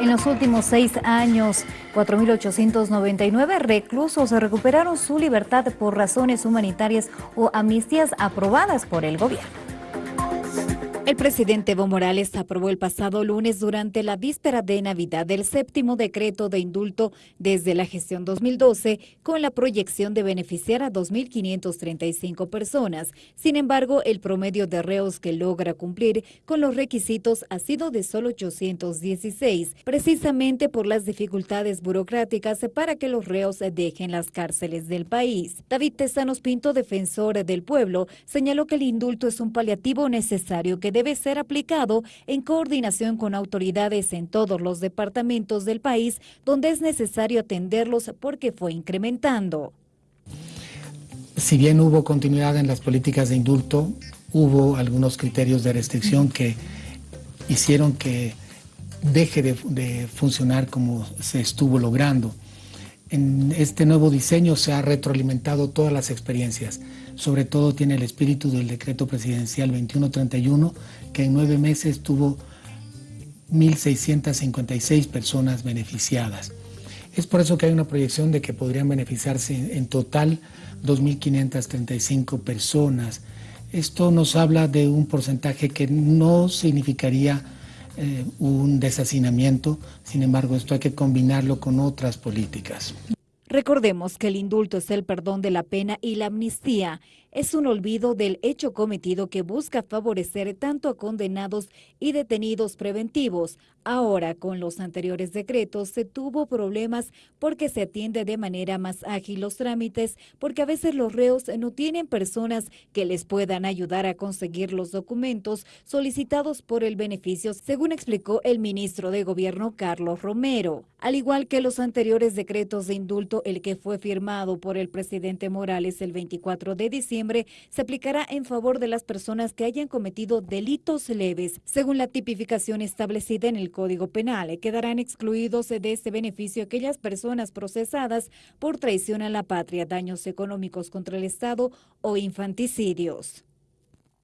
En los últimos seis años, 4.899 reclusos recuperaron su libertad por razones humanitarias o amnistías aprobadas por el gobierno. El presidente Evo Morales aprobó el pasado lunes durante la víspera de Navidad el séptimo decreto de indulto desde la gestión 2012 con la proyección de beneficiar a 2.535 personas. Sin embargo, el promedio de reos que logra cumplir con los requisitos ha sido de solo 816, precisamente por las dificultades burocráticas para que los reos dejen las cárceles del país. David Tesanos Pinto, defensor del pueblo, señaló que el indulto es un paliativo necesario que debe ser aplicado en coordinación con autoridades en todos los departamentos del país donde es necesario atenderlos porque fue incrementando. Si bien hubo continuidad en las políticas de indulto, hubo algunos criterios de restricción que hicieron que deje de, funcionar como se estuvo logrando. En este nuevo diseño se ha retroalimentado todas las experiencias sobre todo tiene el espíritu del decreto presidencial 2131, que en nueve meses tuvo 1.656 personas beneficiadas. Es por eso que hay una proyección de que podrían beneficiarse en total 2.535 personas. Esto nos habla de un porcentaje que no significaría eh, un deshacinamiento, sin embargo esto hay que combinarlo con otras políticas. Recordemos que el indulto es el perdón de la pena y la amnistía es un olvido del hecho cometido que busca favorecer tanto a condenados y detenidos preventivos. Ahora, con los anteriores decretos, se tuvo problemas porque se atiende de manera más ágil los trámites, porque a veces los reos no tienen personas que les puedan ayudar a conseguir los documentos solicitados por el beneficio, según explicó el ministro de Gobierno Carlos Romero. Al igual que los anteriores decretos de indulto, el que fue firmado por el presidente Morales el 24 de diciembre, se aplicará en favor de las personas que hayan cometido delitos leves. Según la tipificación establecida en el Código Penal, quedarán excluidos de este beneficio aquellas personas procesadas por traición a la patria, daños económicos contra el Estado o infanticidios.